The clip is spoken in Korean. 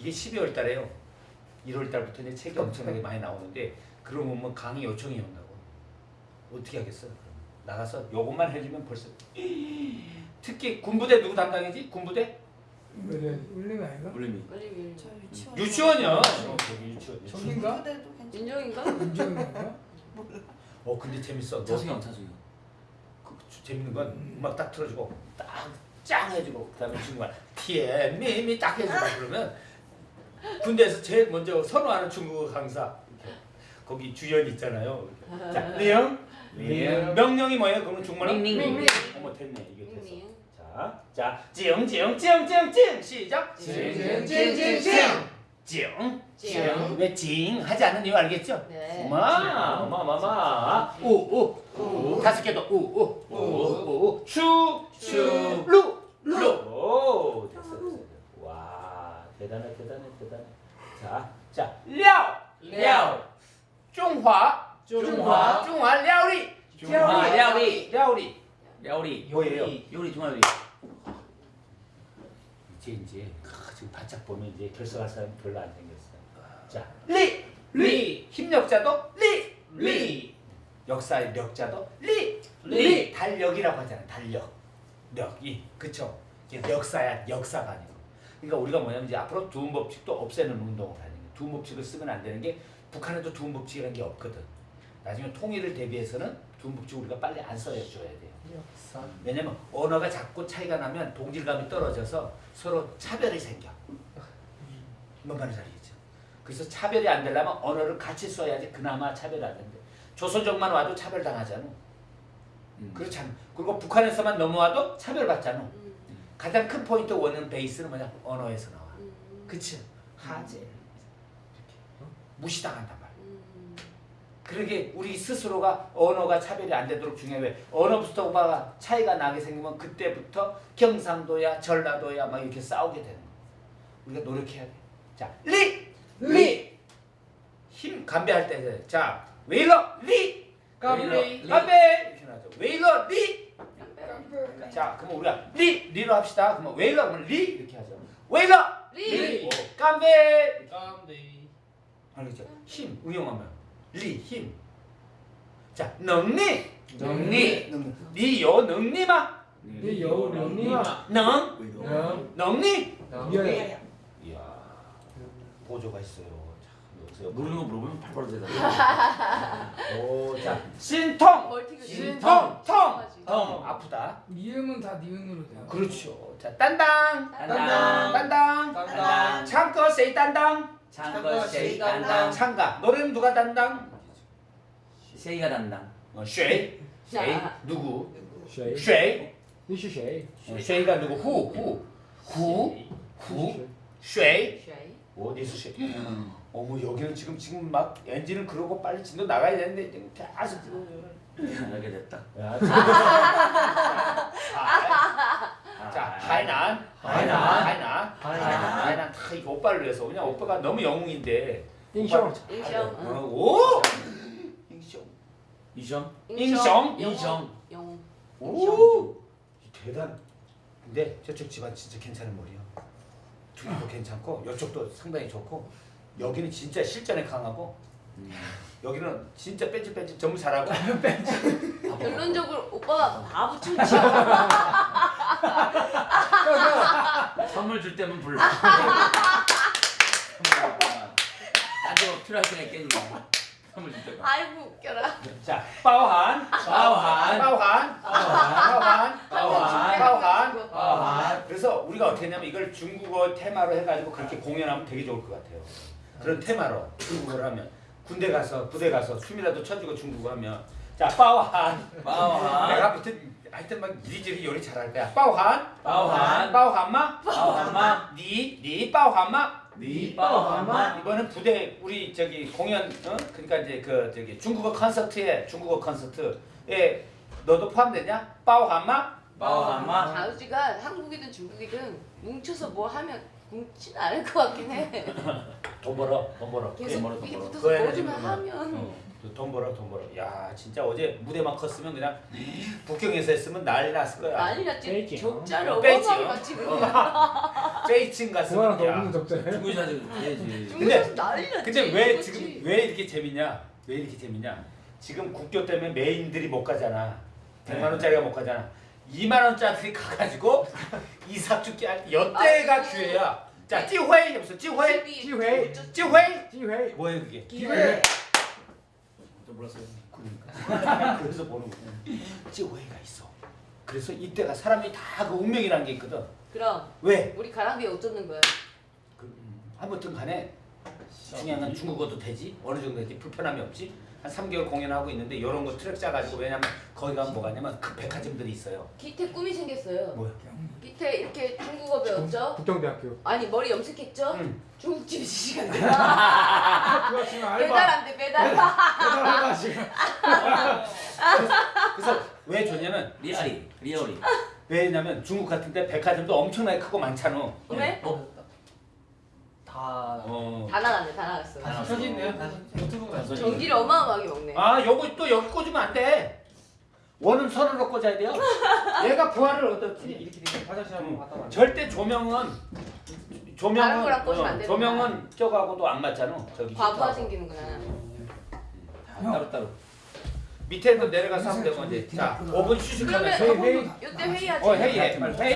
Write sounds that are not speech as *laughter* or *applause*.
이게 12월 달에요. 1월 달부터 이제 책이 엄청나게 많이 나오는데 그러면 뭐 강의 요청이 온다고. 어떻게 하겠어요? 그럼 나가서 요것만 해주면 벌써 *gasps* 특히 군부대 누구 담당이지? 군부대? 울림 아이가? 울림이. 유치원. 유치원이요. 유치원. 괜찮. 윤정인가? 윤정인가? 어 근데 재밌어. 너 차수경 차수경. 그, 주- 재밌는 건 음악 딱 틀어주고 딱 짱 해주고 그 다음에 친구가 티에미미 딱 해주고 *laughs* 그러면 군대에서 제일 먼저 선호하는 중국어 강사. 거기 주연 있잖아요. 자 리영 리영. 명령이 뭐예요? 그러면 중국말로 밍밍. 어머 됐네 이게 됐어. 자, 자, 징징징징징 시작. 징징징징징. 징, 징. 왜징 하지 않는 이유 알겠죠? 네. 마, 마, 마, 마. 우, 우, 우. 다섯 개 더. 우, 우, 우, 우. 추, 추. 루, 루. 오, 대단해, 대단해, 대단해. 자, 자, 料, 料. 중화, 중화. 중화 料理. 중화料理. 料理. 요리. 뭐예요? 요리 중화 요리. 이제 이제 아, 지금 바짝 보면 이제 결석할 사람이 별로 안 생겼어요. 자, 리, 리, 힘력자도 리, 리, 역사의 력자도 리, 리, 달력이라고 하잖아요. 달력, 력이, 그쵸? 이게 역사야, 역사가 아니고. 그러니까 우리가 뭐냐면 이제 앞으로 두음 법칙도 없애는 운동을 하는 거예요. 두음 법칙을 쓰면 안 되는 게 북한에도 두음 법칙이라는 게 없거든. 나중에 통일을 대비해서는 두음 법칙 우리가 빨리 안 써줘야 돼요. 역사. 왜냐면 언어가 자꾸 차이가 나면 동질감이 떨어져서 서로 차별이 생겨. 뭔 말인지 알겠죠? 그래서 차별이 안 되려면 언어를 같이 써야지 그나마 차별이 안 된대. 조선족만 와도 차별당하잖아. 음. 그렇잖아. 그리고 북한에서만 넘어와도 차별받잖아. 음. 가장 큰 포인트 원은 베이스는 뭐냐? 언어에서 나와. 음. 그치? 하재. 이렇게. 어? 무시당한단 말이야. 음. 그러게 우리 스스로가 언어가 차별이 안 되도록 중요해. 왜? 언어부터가 차이가 나게 생기면 그때부터 경상도야 전라도야 막 이렇게 싸우게 되는 거야. 우리가 노력해야 돼. 자, 리! 리! 힘 감배할 때. 자, 웨일러 리! 깜베이. 감배! 이렇게 나죠. 웨일러 리! 자, 그러면 우리가 리! 리로 합시다. 그러면 웨일러 그러면 리! 이렇게 하죠. 웨일러! 리. 오, 감배! 깜베이. 알겠죠? 힘 응용하면 리 힘. 자 능리 능리. 니요 능리마 네 여우 령리마. 능 령. 능리. 예. 이야 보조가 있어요. 자, 모르는 거 물어보면 팔바로 대답해. 오자 신통 멀티가 신통 덩 어. 아프다. 미음은 다 니은으로 돼요. 그렇죠. 자 딴당. 딴당. 딴당. 딴당. 창거 세이 딴당. 창거 세이 딴당. 창가. 노래는 누가 딴당? 세이가 딴당. 어 쉐이. 쉐이. 누구? 쉐이. 쉐이. 쉐이. 어, 쉐이가 누구? 후후후후. 쉐이. 어디서 쉐이? 어머 어, 뭐 여기는 지금 지금 막 엔진을 그러고 빨리 진도 나가야 되는데 계속 지금 알게 됐다. 야, 지금. 자, 아, 자, 하이난, 하이난. 하이난, 하이난. 하이난 다 이거 오빠를 위해서 그냥 오빠가 너무 영웅인데. 응. 어, 오, 인숑. 이정. 인숑. 인숑. 영웅. 오, 대단. 근데 저쪽 집안 진짜 괜찮은 머리야. 둘이도 괜찮고 이쪽도 상당히 좋고 여기는 진짜 실전에 강하고 음. 여기는 진짜 뺀질 뺀질 전부 잘하고 *laughs* 결론적으로 오빠가 바보 충치야. 선물 줄 때만 불러. *laughs* 나도 필요할 때 깼니. 선물 줄 때만. 아이고 웃겨라. 자, 빠오한, 빠오한. 빠오한, 빠오한, 빠오한. 빠오한. 빠오한. 그래서 우리가 어떻게 했냐면 이걸 중국어 테마로 해가지고 그렇게 공연하면 되게 좋을 것 같아요. 그런 테마로 중국어를 하면 군대 가서 부대 가서 춤이라도 춰주고 중국어 하면 자 빠오한 빠오한. 내가 하여튼 하여튼 막 이리저리 요리 잘할 거야. 빠오한 빠오한. 빠오한마 빠오한마. 니니 빠오한마 니 빠오한마. 이번엔 부대 우리 저기 공연 어? 그러니까 이제 그 저기 중국어 콘서트에 중국어 콘서트에 너도 포함되냐? 빠오한마 빠오한마. 아우지가 한국이든 중국이든 뭉쳐서 뭐 하면 굶진 않을 것 같긴 해. *laughs* 돈 벌어 돈 벌어 계속 이게 멀어. 붙어서 그거 해야지, 하면 어, 돈 벌어 돈 벌어 야 진짜 어제 무대만 컸으면 그냥 *laughs* 북경에서 했으면 난리 났을 거야 난리 났지. 적자를 어, 맞지 그냥. 페이칭 그거랑 갔으면 더야 없는 적자예요? 중국 사진 해야지. 중국에서 난리 났지. 근데 왜 그치? 지금 왜 이렇게 재밌냐 왜 이렇게 재밌냐 지금 국교 때문에 메인들이 못 가잖아 100만 원짜리가 못 가잖아 2만 원짜리 가가지고 이삭주 깨 여태가 아, 기회야. 자 찌회이 무슨 찌회이. TV 기회. 찌회이. 기회. 뭐예요 그게? 기회. 좀 몰랐어요. 그러니까. *laughs* 그래서 보는 거야 찌회이가 있어. 그래서 이때가 사람이 다 그 운명이라는 게 있거든. 그럼 왜? 우리 가랑비에 어쩌는 거야? 그, 음, 아무튼 간에 중요한 건 중국어도 되지. 어느 정도 되지 불편함이 없지 한 3개월 공연하고 있는데 이런 거 트랙 짜가지고 왜냐면 거기 가면 뭐가 있냐면 그 백화점들이 있어요 기태 꿈이 생겼어요. 뭐야 기태 이렇게 중국어 배웠죠? 북경대학교. 아니 머리 염색했죠? 응. 중국집 시간 돼. 그거 지금 알바. 배달 안 돼, 배달. 배달 알바 지금. 그래서 왜 좋냐면 리아리, 리어리. 왜냐면 중국 같은 데 백화점도 엄청나게 크고 많잖아 왜? 어? 다 어. 다 나갔네, 다 나갔어. 다 켜져 있네요. 유튜브가 전기를 어마어마하게 먹네. 아 요거 또 여기 꽂으면 안돼 원은 선으로 꽂아야 돼요 *laughs* 얘가 부하를 얻었지 이렇게 되면 화장실 한번 갔다 와. 절대 조명은 다른 조명은 거랑 꽂으면 안 어, 되는구나. 조명은 저거하고도 안 맞잖아 저기 과부하. 생기는구나. 다 따로 따로. 밑에도 내려가서 하면 되고 이제 자 5분 휴식하면서 그러면 회의, 회의. 이때 회의하지. 어 회의해 빨리 회의